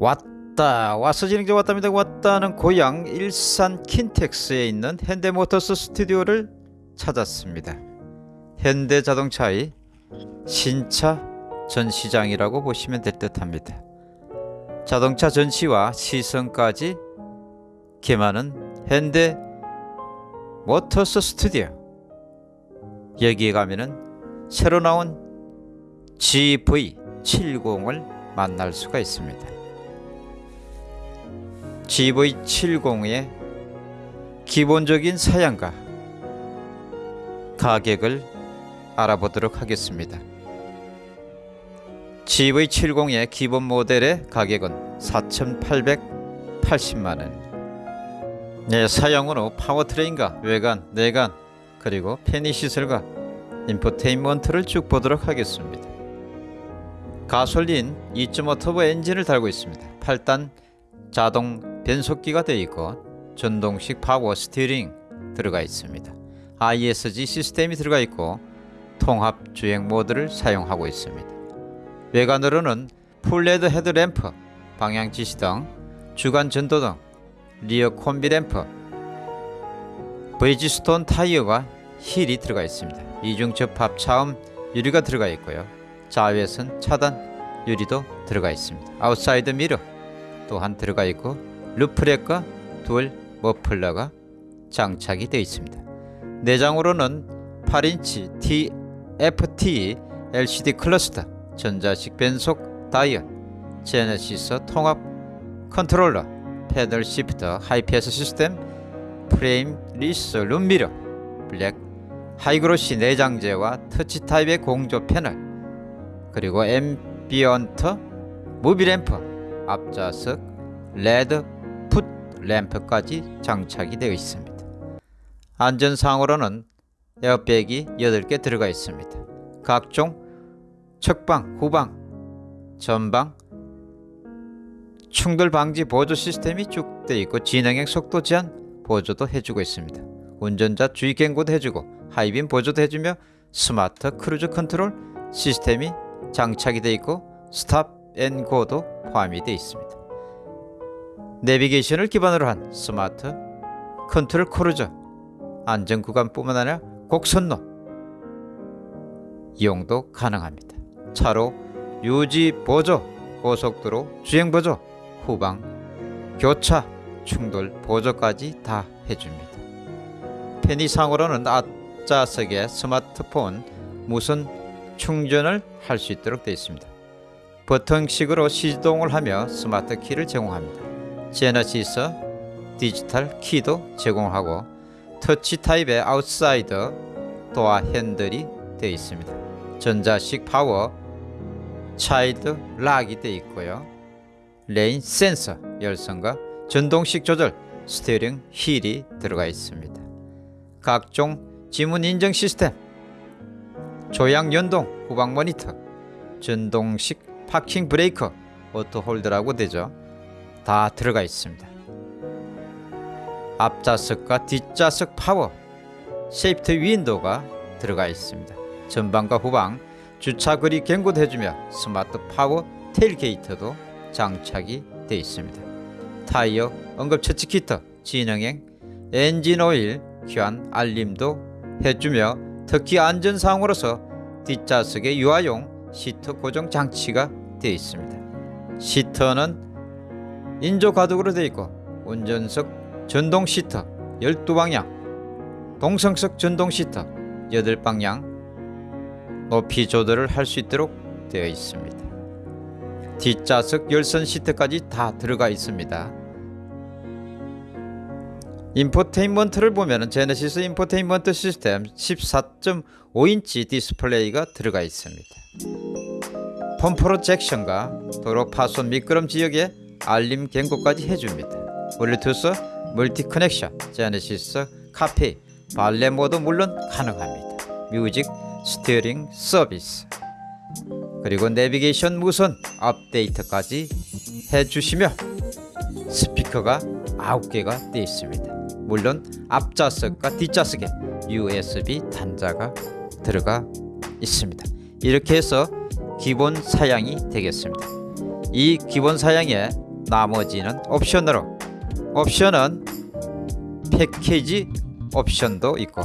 왔다. 와서 진행자 왔답니다. 왔다는 고향 일산 킨텍스에 있는 현대모터스 스튜디오를 찾았습니다. 현대자동차의 신차 전시장이라고 보시면 될 듯 합니다. 자동차 전시와 시승까지 겸하는 현대 모터스 스튜디오. 여기에 가면은 새로 나온 GV70을 만날 수가 있습니다 GV70의 기본적인 사양과 가격을 알아보도록 하겠습니다. GV70의 기본 모델의 가격은 4,880만원 네, 후 파워트레인과 외관, 내관, 그리고 편의시설과 infotainment를 쭉 보도록 하겠습니다. 가솔린 2.5 터보 엔진을 달고 있습니다. 8단 자동 변속기가 되어 있고 전동식 power steering 들어가 있습니다. ISG 시스템이 들어가 있고 통합 주행 모드를 사용하고 있습니다. 외관으로는 full LED headlamp, 방향 지시등, 주간 전도등, rear combi lamp, 브리지스톤 타이어와 휠이 들어가 있습니다. 이중 접합 차음 유리가 들어가 있고요. 자외선 차단 유리도 들어가 있습니다. outside mirror 또한 들어가 있고 roof rack과 dual muffler가 장착이 되어 있습니다. 내장으로는 8인치 TFT LCD cluster, 전자식 변속 다이얼, 제네시스 통합 컨트롤러, paddle shifter, 하이패스 시스템, frameless 룸미러, black high glossy 내장재와 touch type의 공조 패널, 그리고 ambient mood lamp, 앞좌석, LED foot lamp까지 장착이 되어 있습니다. 안전상으로는 에어백이 8개 들어가 있습니다. 각종 측방, 후방, 전방, 충돌 방지 보조 시스템이 쭉 되어 있고 지능형 속도 제한 보조도 해주고 있습니다. 운전자 주의 경고도 해주고 high beam 보조도 해주며 smart cruise control 시스템이 장착이 되어 있고 stop and go도 포함이 되어 있습니다. 내비게이션을 기반으로 한 smart control cruiser 안전구간뿐만 아니라 곡선로 이용도 가능합니다. 차로 유지 보조, 고속도로 주행 보조, 후방 교차 충돌 보조까지 다 해줍니다. 편의상으로는 앞좌석에 스마트폰 무선 충전을 할 수 있도록 되어 있습니다. 버튼식으로 시동을 하며 스마트 키를 제공합니다. 제네시스 digital key도 제공하고 touch type의 outside door handle이 되어 있습니다. 전자식 power child lock이 되어 있고요. rain sensor 열선과 전동식 조절 steering wheel이 들어가 있습니다. 각종 지문 인증 시스템 조향 연동 후방 모니터 전동식 parking brake auto hold라고 되죠. 다 들어가 있습니다. 앞좌석과 뒷좌석 power safety window가 들어가 있습니다. 전방과 후방 주차 거리 경고도 해주며 smart power tailgate도 장착이 되어 있습니다. 타이어 응급 처치 키트 진행행 엔진 오일 교환 알림도 해주며 특히 안전사항으로서 뒷좌석에 유아용 시트 고정 장치가 되어 있습니다. 시트는 인조 가독으로 되어 있고 운전석 전동 시트 12방향 동성석 전동 시트 8방향 높이 조절을 할 수 있도록 되어 있습니다. 뒷좌석 열선 시트까지 다 들어가 있습니다. infotainment를 보면 제네시스 인포테인먼트 시스템 14.5인치 디스플레이가 들어가 있습니다. phone projection과 도로 파손 미끄럼 지역에 알림 경고까지 해줍니다. 블루투스 multi connection 제네시스 car pay valet mode 물론 가능합니다. music streaming 서비스 그리고 내비게이션 무선 업데이트까지 해주시며 스피커가 9개가 되어 있습니다. 물론 앞좌석과 뒷좌석에 USB 단자가 들어가 있습니다. 이렇게 해서 기본 사양이 되겠습니다. 이 기본 사양에 나머지는 옵션으로 옵션은 패키지 옵션도 있고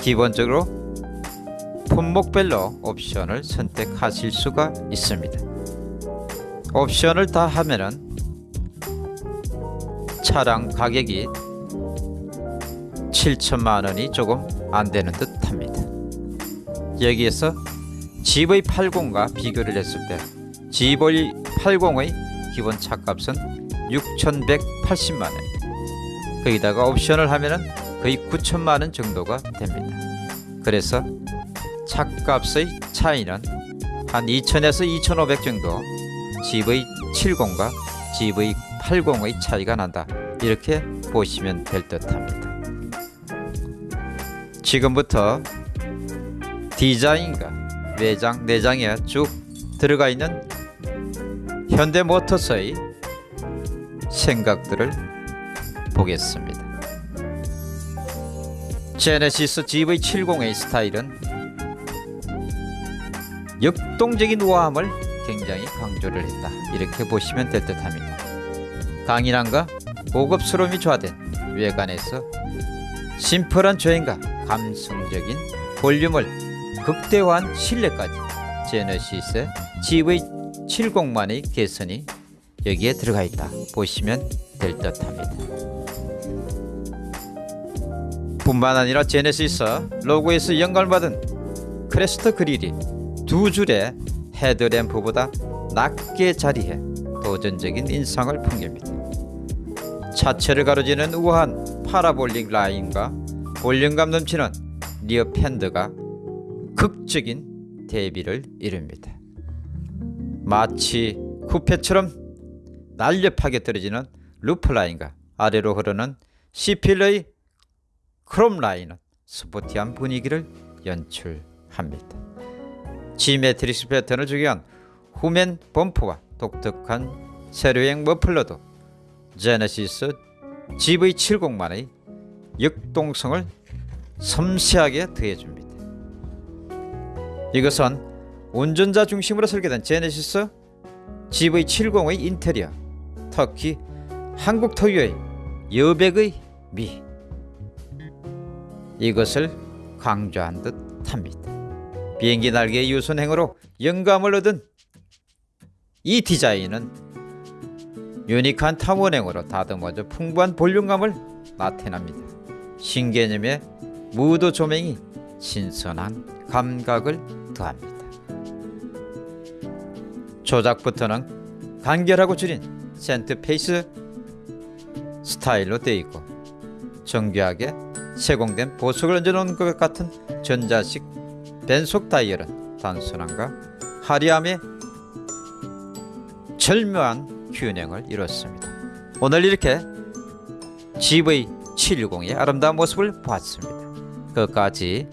기본적으로 품목별로 옵션을 선택하실 수가 있습니다. 옵션을 다 하면은 차량 가격이 7천만 원이 조금 안 되는 듯 합니다. 여기에서 GV80과 비교를 했을 때 GV80의 기본 차값은 6,180만 원. 거기다가 옵션을 하면은 거의 9천만 원 정도가 됩니다. 그래서 차값의 차이는 한 2,000에서 2,500 정도 GV70과 GV80의 차이가 난다. 이렇게 보시면 될 듯 합니다. 지금부터 디자인과 외장, 내장에 쭉 들어가 있는 현대모터스의 생각들을 보겠습니다. 제네시스 GV70의 스타일은 역동적인 우아함을 굉장히 강조를 했다. 이렇게 보시면 될 듯합니다. 강인함과 고급스러움이 조화된 외관에서 심플한 주행과 감성적인 볼륨을 극대화한 실내까지 제네시스의 GV70만의 개선이 여기에 들어가 있다 보시면 될 듯 합니다. 뿐만 아니라 제네시스 로고에서 영감을 받은 crest grille이 두 줄의 headlamp보다 낮게 자리해 도전적인 인상을 풍깁니다. 차체를 가로지는 우아한 parabolic line과 볼륨감 넘치는 rear fender가 극적인 대비를 이룹니다. 마치 쿠페처럼 날렵하게 떨어지는 roof line과 아래로 흐르는 C-pillar의 크롬 라인은 스포티한 분위기를 연출합니다. G-Matrix 패턴을 추가한 후면 범퍼와 독특한 세로형 머플러도 제네시스 GV70만의 역동성을 섬세하게 더해줍니다. 이것은 운전자 중심으로 설계된 제네시스 GV70의 인테리어, 특히 한국 토유의 여백의 미 이것을 강조한 듯 합니다. 비행기 날개의 유선행으로 영감을 얻은 이 디자인은 유니크한 탐원행으로 다듬어져 풍부한 볼륨감을 나타냅니다. 신개념의 무드 조명이 신선한 감각을 더합니다. 조작 버튼은 간결하고 줄인 center fascia 스타일로 되어 있고 정교하게 세공된 보석을 얹어놓은 것 같은 전자식 변속 다이얼은 단순함과 화려함의 절묘한 균형을 이뤘습니다. 오늘 이렇게 GV760의 아름다운 모습을 보았습니다. 끝까지